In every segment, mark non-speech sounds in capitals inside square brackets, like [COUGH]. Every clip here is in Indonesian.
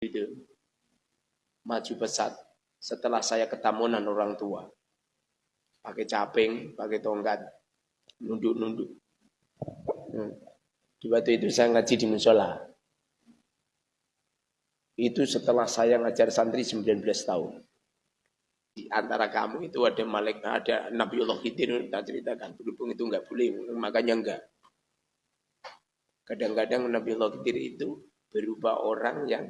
itu maju pesat setelah saya ketamunan orang tua. Pakai caping pakai tongkat nunduk-nunduk. Hmm. di waktu itu saya ngaji di musola. Itu setelah saya ngajar santri 19 tahun. Di antara kamu itu ada malaikat ada Nabiullah Khidir kita ceritakan. Berhubung itu enggak boleh makanya enggak kadang-kadang Nabiullah itu berupa orang yang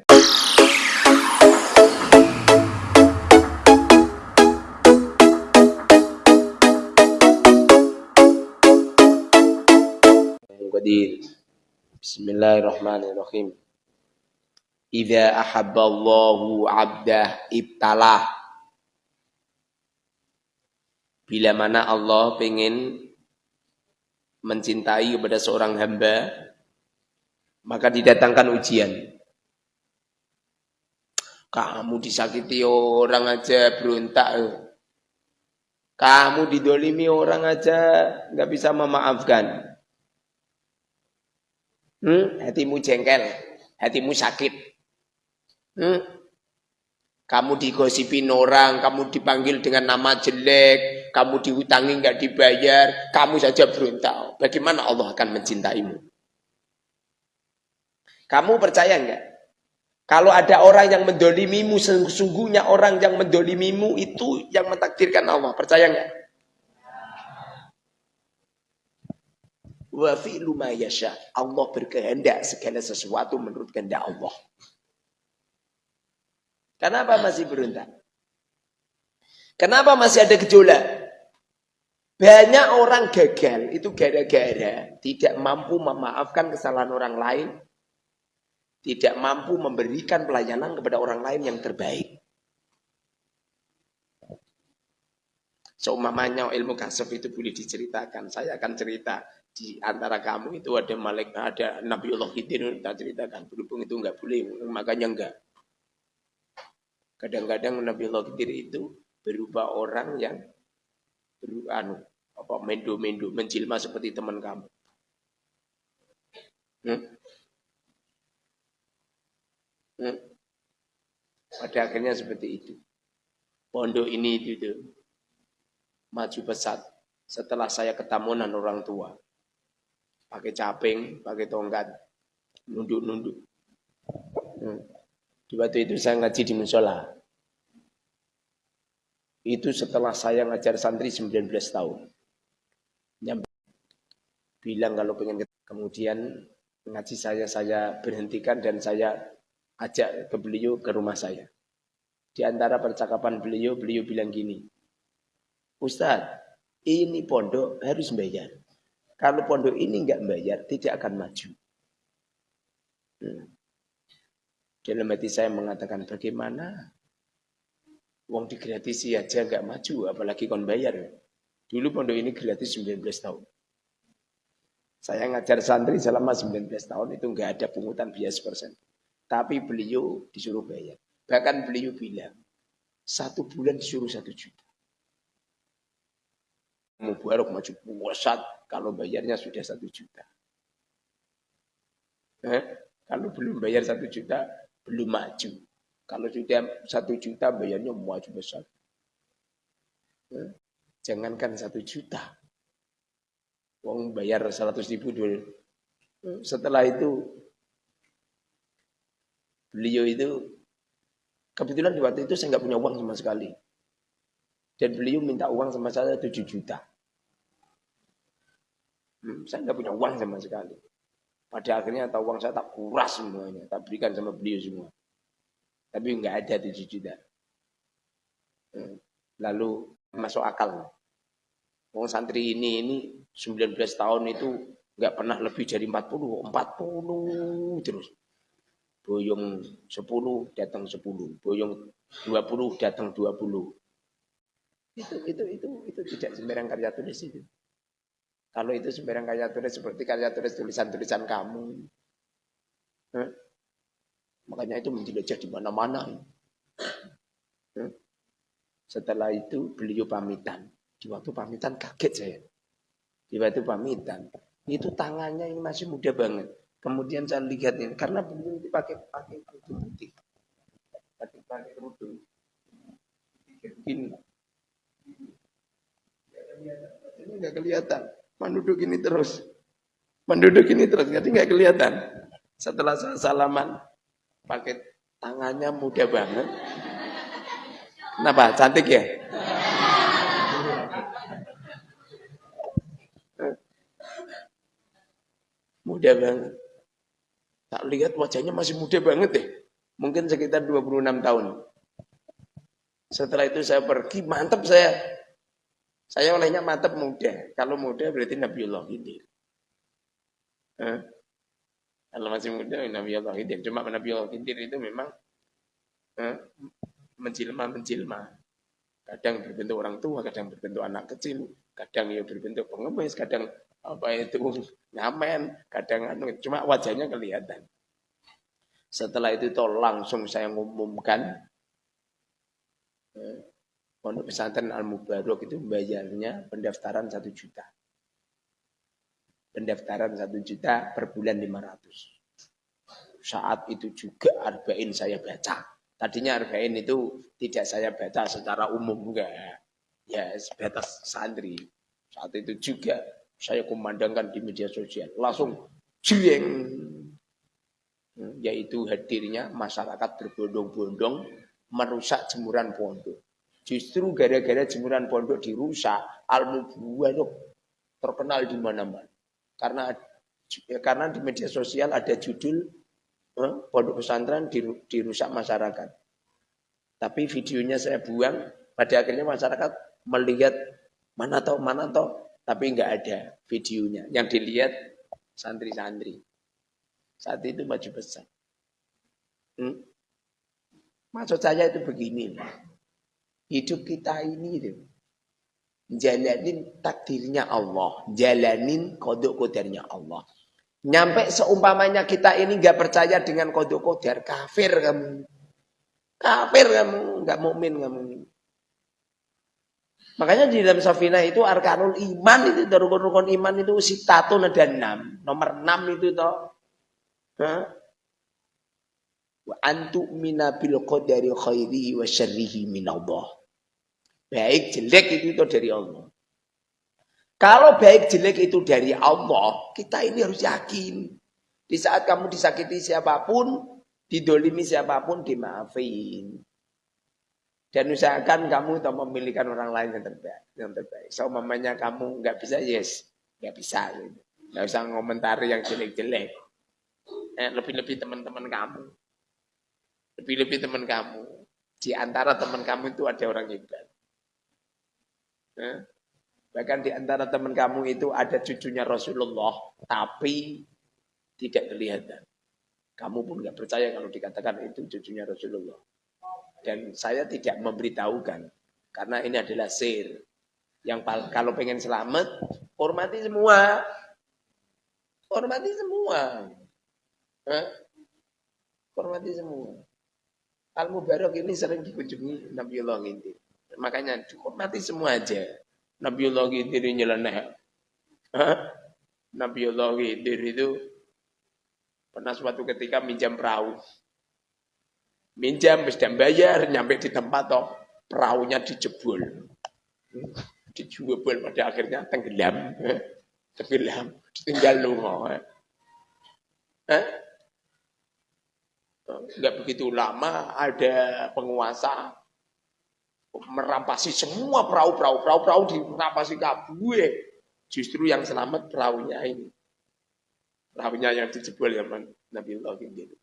Qadir. Bismillahirrahmanirrahim. Idza ahabballahu 'abdah ibtalah Bila mana Allah ingin mencintai kepada seorang hamba, maka didatangkan ujian. Kamu disakiti orang aja berontak. Kamu didolimi orang aja nggak bisa memaafkan. Hmm? Hatimu jengkel, hatimu sakit. Hmm? Kamu digosipin orang, kamu dipanggil dengan nama jelek, kamu dihutangi nggak dibayar, kamu saja berontak. Bagaimana Allah akan mencintaimu? Kamu percaya nggak? Kalau ada orang yang mendolimimu, sesungguhnya orang yang mendolimimu itu yang mentakdirkan Allah. Percaya nggak? Wa fi'lu ma yasha. Allah berkehendak segala sesuatu menurut kehendak Allah. Kenapa masih berontak? Kenapa masih ada gejolak? Banyak orang gagal itu gara-gara tidak mampu memaafkan kesalahan orang lain, tidak mampu memberikan pelayanan kepada orang lain yang terbaik. Seumpamanya ilmu kasaf itu boleh diceritakan. Saya akan cerita di antara kamu itu ada malaikat, ada Nabiullah Khidir kita ceritakan. Berhubung itu enggak boleh, makanya enggak. Kadang-kadang Nabi Allah Khidir itu berupa orang yang beru, anu, apa mendo-mendo, menjilma seperti teman kamu. Hmm? Hmm? Pada akhirnya seperti itu. Pondok ini itu, itu maju pesat setelah saya ketamunan orang tua. Pakai caping, pakai tongkat, nunduk-nunduk. Hmm. Di waktu itu saya ngaji di musola. Itu setelah saya ngajar santri 19 tahun. Bilang kalau pengen kemudian ngaji saya saya berhentikan dan saya ajak ke beliau ke rumah saya. Di antara percakapan beliau, beliau bilang gini, Ustadz, ini pondok harus bayar. Kalau pondok ini enggak bayar, tidak akan maju. Hmm. Dalam hati saya mengatakan bagaimana? Uang digratisi aja nggak maju, apalagi kon bayar. Dulu pondok ini gratis 19 tahun. Saya ngajar santri selama 19 tahun itu nggak ada pungutan biaya persen. Tapi beliau disuruh bayar. Bahkan beliau bilang, satu bulan disuruh satu juta. Mau Mubarak maju puasat kalau bayarnya sudah satu juta. Eh, kalau belum bayar satu juta, belum maju. Kalau sudah satu juta bayarnya maju besar. Eh, jangankan satu juta. Uang bayar seratus ribu dulu. Setelah itu beliau itu kebetulan di waktu itu saya nggak punya uang sama sekali. Dan beliau minta uang sama saya tujuh juta. Hmm, saya nggak punya uang sama sekali. Pada akhirnya tahu uang saya tak kuras semuanya, tak berikan sama beliau semua. Tapi nggak ada tujuh juta. Hmm. Lalu masuk akal. Uang santri ini ini 19 tahun itu nggak pernah lebih dari 40, 40 terus. Boyong 10 datang 10, boyong 20 datang 20. Itu itu itu itu tidak sembarang karya tulis itu. Kalau itu sembarang karya tulis seperti karya tulis tulisan-tulisan kamu. Huh? Makanya itu menjelajah di mana-mana. Setelah itu beliau pamitan. Di waktu pamitan kaget saya. Di waktu pamitan. Itu tangannya ini masih muda banget. Kemudian saya lihat ini. Karena beliau itu pakai pakai baju putih. pakai kerudung. Gini. Ini nggak kelihatan. Menduduk ini terus. Menduduk ini terus. Jadi nggak kelihatan. Setelah saya salaman, pakai tangannya mudah banget. Kenapa? Cantik ya? Mudah banget. Tak lihat wajahnya masih muda banget deh. Mungkin sekitar 26 tahun. Setelah itu saya pergi, mantap saya. Saya olehnya mantap muda. Kalau muda berarti Nabiullah Khidir. Eh? Kalau masih muda Nabiullah Khidir. Cuma Nabiullah Khidir itu memang menjilma-menjilma. Kadang berbentuk orang tua, kadang berbentuk anak kecil, kadang ya berbentuk pengemis, kadang apa itu [LAUGHS] ngamen, kadang anu, cuma wajahnya kelihatan. Setelah itu toh langsung saya ngumumkan eh, pondok pesantren Al Mubarok itu bayarnya pendaftaran satu juta. Pendaftaran satu juta per bulan 500. Saat itu juga arba'in saya baca. Tadinya arba'in itu tidak saya baca secara umum enggak. Ya sebatas santri. Saat itu juga saya kumandangkan di media sosial. Langsung jeng. Yaitu hadirnya masyarakat berbondong-bondong merusak jemuran pondok. Justru gara-gara jemuran pondok dirusak, Al-Mubarak terkenal di mana-mana. Karena ya, karena di media sosial ada judul eh, pondok pesantren dirusak masyarakat. Tapi videonya saya buang, pada akhirnya masyarakat melihat mana tahu mana tahu tapi nggak ada videonya. Yang dilihat santri-santri. Saat itu maju besar. Hmm? Maksud saya itu begini. Hidup kita ini itu. Jalanin takdirnya Allah. Jalanin kodok kodarnya Allah. Nyampe seumpamanya kita ini nggak percaya dengan kodok kodar. Kafir kamu. Kafir kamu. nggak mukmin kamu. Makanya di dalam Safina itu arkanul iman itu rukun-rukun iman itu sitatun ada enam. Nomor enam itu toh. Wa antu mina bil qadari khairihi wa syarrihi minallah. Baik jelek itu, itu dari Allah. Kalau baik jelek itu dari Allah, kita ini harus yakin. Di saat kamu disakiti siapa pun, didolimi siapa pun, dimaafin. Dan usahakan kamu atau memilihkan orang lain yang terbaik. Yang terbaik. So, mamanya kamu nggak bisa, yes. Nggak bisa. Gitu. Nggak usah ngomentari yang jelek-jelek. Eh, lebih-lebih teman-teman kamu. Lebih-lebih teman kamu. Di antara teman kamu itu ada orang hebat. Eh? Bahkan di antara teman kamu itu ada cucunya Rasulullah. Tapi tidak kelihatan. Kamu pun nggak percaya kalau dikatakan itu cucunya Rasulullah. Dan saya tidak memberitahukan. Karena ini adalah sir. Yang kalau pengen selamat, hormati semua. Hormati semua. Hah? Hormati semua. Al-Mubarak ini sering dikunjungi Nabiullah Gintir. Makanya hormati semua aja. Nabiullah ini nyeleneh. Nabiullah Gintir itu pernah suatu ketika minjam perahu minjam dan bayar nyampe di tempat toh perahunya dijebol. Dijebol pada akhirnya tenggelam. [LAUGHS] Tenggelam. Tinggal lungo eh? nggak begitu lama ada penguasa merampasi semua perahu-perahu perahu-perahu dirampasi kabue justru yang selamat perahunya ini. Perahunya yang dijebol zaman Nabi Allah gitu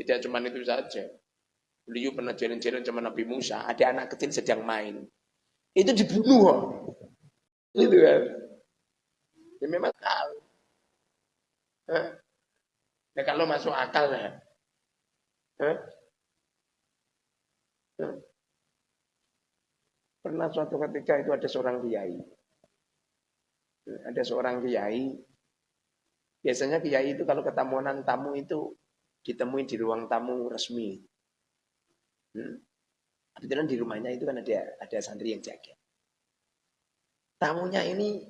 tidak cuma itu saja. Beliau pernah jalan-jalan sama Nabi Musa, ada anak kecil sedang main. Itu dibunuh. Itu kan. Ya memang tahu. Nah, kalau masuk akal ya. Hah? Pernah suatu ketika itu ada seorang kiai. Ada seorang kiai. Biasanya kiai itu kalau ketamuan tamu itu ditemuin di ruang tamu resmi. Hmm. Kebetulan di rumahnya itu kan ada ada santri yang jaga. Tamunya ini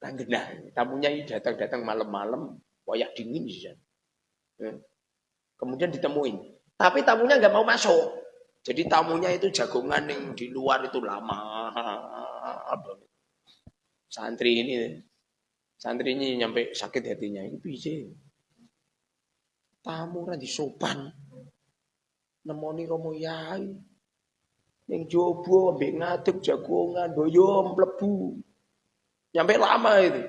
langgenah. Tamunya ini datang-datang malam-malam, wayak dingin sih. Hmm. Kemudian ditemuin. Tapi tamunya nggak mau masuk. Jadi tamunya itu jagongan yang di luar itu lama. Santri ini, santri ini nyampe sakit hatinya. Ini bisa. Tamu di sopan. Nemoni romo yai. Yang jobo, ambek ngadeg jagongan, doyom, plebu. Nyampe lama itu.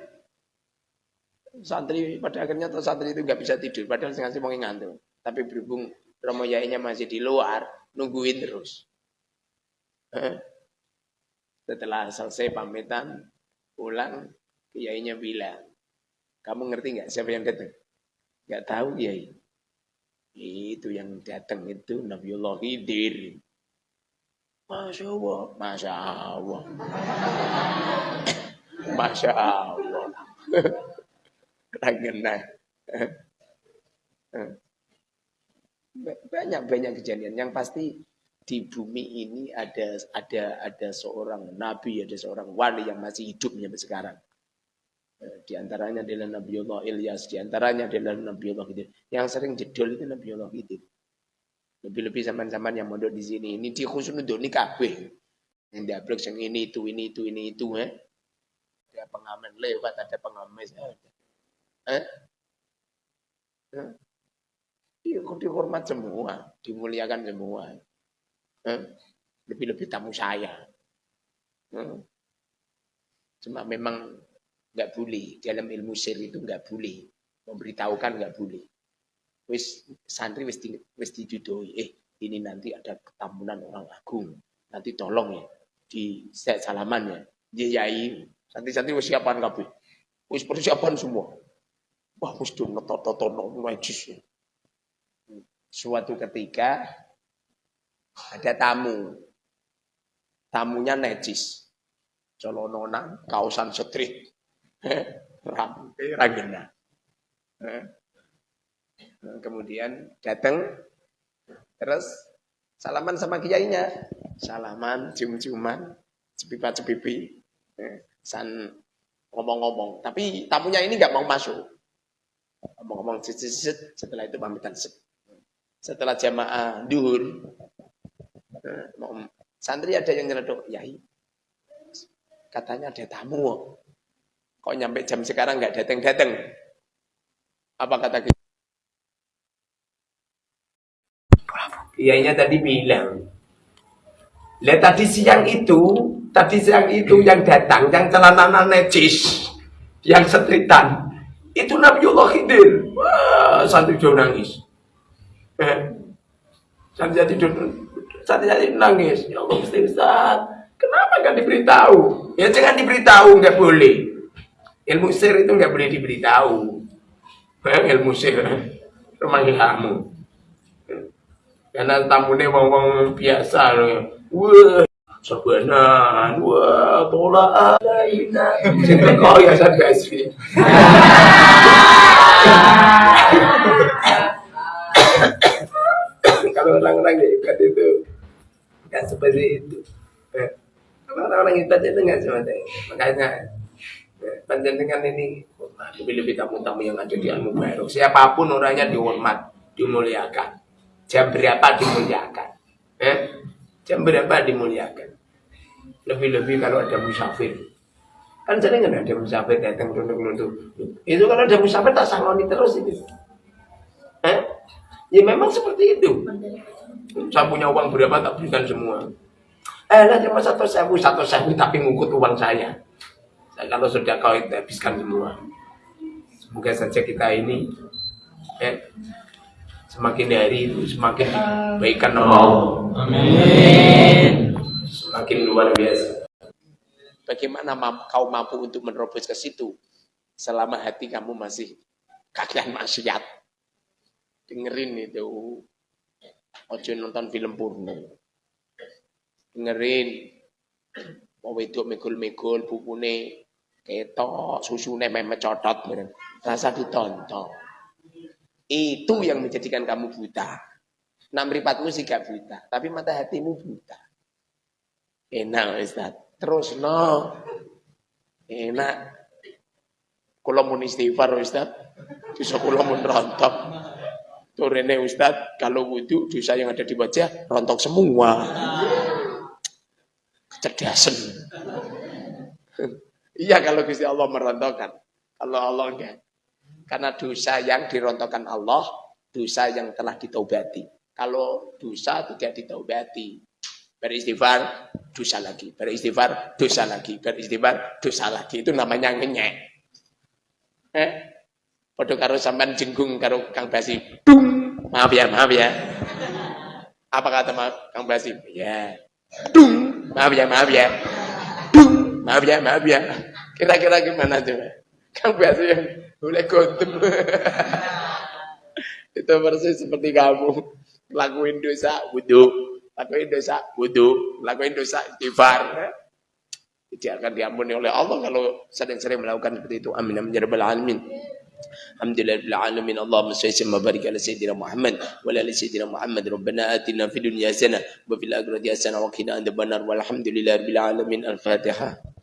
Santri pada akhirnya tuh santri itu nggak bisa tidur, padahal sengaja mau ngantuk. Tapi berhubung romo yainya masih di luar, nungguin terus. Setelah selesai pamitan, pulang, kiainya bilang, kamu ngerti nggak siapa yang datang? Nggak tahu kiai. Itu yang datang itu Nabiullah Khidir. Masya Allah, Masya Allah. [COUGHS] Masya Allah. [COUGHS] Rangena. [COUGHS] Banyak-banyak kejadian. Yang pasti di bumi ini ada ada ada seorang nabi, ada seorang wali yang masih hidup sampai sekarang. Di antaranya adalah Nabiullah Ilyas, di antaranya adalah Nabiullah Khidir. Yang sering jedol itu Nabiullah Khidir. Lebih-lebih zaman-zaman yang mondok di sini. Ini di khusus untuk ini kabeh. Yang diablok yang ini itu, ini itu, ini itu. Eh. Ada pengamen lewat, ada pengamen. Eh? Eh? dihormat semua, dimuliakan semua. Lebih-lebih tamu saya. Cuma memang nggak boleh dalam ilmu sir itu nggak boleh memberitahukan nggak boleh. Wis santri wis di, wis didudoi. Eh ini nanti ada ketamunan orang agung. Nanti tolong ya di set salaman ya. Dia yai. Santri-santri wis siapan kabeh. Wis persiapan semua. Wah, mesti ngetot-totono najis ya suatu ketika ada tamu. Tamunya nejis. Colononan, kausan setrit. Rampe, ragena. Kemudian datang, terus salaman sama kiainya. Salaman, cium-ciuman, cepipa-cepipi. San ngomong-ngomong. Tapi tamunya ini nggak mau masuk. Ngomong-ngomong, setelah itu pamitan set setelah jamaah duhur santri ada yang nyeleduk yai katanya ada tamu kok nyampe jam sekarang nggak datang datang apa kata kita Kiainya tadi bilang Lihat tadi siang itu Tadi siang itu yang datang Yang celana necis Yang setritan Itu Nabiullah Khidir Wah, santri jauh nangis Eh, Santia tidur, Santia tidur nangis. Ya Allah, Ustaz, kenapa nggak diberitahu? Ya jangan diberitahu, nggak boleh. Ilmu sir itu nggak boleh diberitahu. Eh, ilmu sir, rumah kamu. Karena tamunya ngomong biasa loh. Wah, sebenarnya, wah, tolak alaina. Jadi kau ya saya kalau orang-orang hebat itu nggak seperti itu eh, kalau orang-orang hebat itu nggak seperti itu makanya panjenengan ini lebih-lebih tamu-tamu yang ada di Al Mubarak siapa pun orangnya dihormat dimuliakan jam berapa dimuliakan eh? jam berapa dimuliakan lebih-lebih kalau ada musafir kan sering ada musafir datang nunduk-nunduk itu kalau ada musafir tak sangoni terus itu eh? Ya memang seperti itu. Saya punya uang berapa tak berikan semua. Eh, lah cuma satu sewu, satu sewu tapi ngukut uang saya. Kalau sudah kau itu habiskan semua. Semoga saja kita ini eh, semakin hari itu semakin dibaikan Allah. Amin. Semakin luar biasa. Bagaimana kau mampu untuk menerobos ke situ selama hati kamu masih kagian maksiat? dengerin itu ojo nonton film porno dengerin mau itu megul-megul bukune ketok susune memang codot rasa ditonton. Itu yang menjadikan kamu buta. Nah meripatmu sih gak buta tapi mata hatimu buta. Enak Ustaz. Terus no enak. Kalau mau istighfar Ustaz. Bisa kalau mau rontok. Turene Ustadz, kalau wudhu dosa yang ada di wajah rontok semua. Kecerdasan. Iya kalau Gusti Allah merontokkan. Kalau Allah enggak. Karena dosa yang dirontokkan Allah, dosa yang telah ditaubati. Kalau dosa tidak ditaubati, beristighfar, dosa lagi. Beristighfar, dosa lagi. Beristighfar, dosa lagi. Itu namanya ngenyek. Eh? Padha karo sampean jenggung karo Kang Basi. Dung. Maaf ya, maaf ya. Apa kata Kang Basi? Ya. Dung. Maaf ya, maaf ya. Maaf ya, maaf ya. Kira-kira gimana coba? Kang Basi yang boleh gontem. [LAUGHS] Itu persis seperti kamu. Lakuin dosa, wudhu lakuin dosa wudhu, lakuin dosa istighfar. Tidak akan diampuni oleh Allah kalau sering-sering melakukan seperti itu. Amin. Amin. Ya Rabbal Alamin. Alhamdulillah alamin. Allahumma salli wa barik ala sayyidina Muhammad wa ala sayyidina Muhammad. Rabbana atina fid dunya hasanah wa fil akhirati hasanah wa qina adzabannar. Walhamdulillahi rabbil alamin. Al-Fatihah.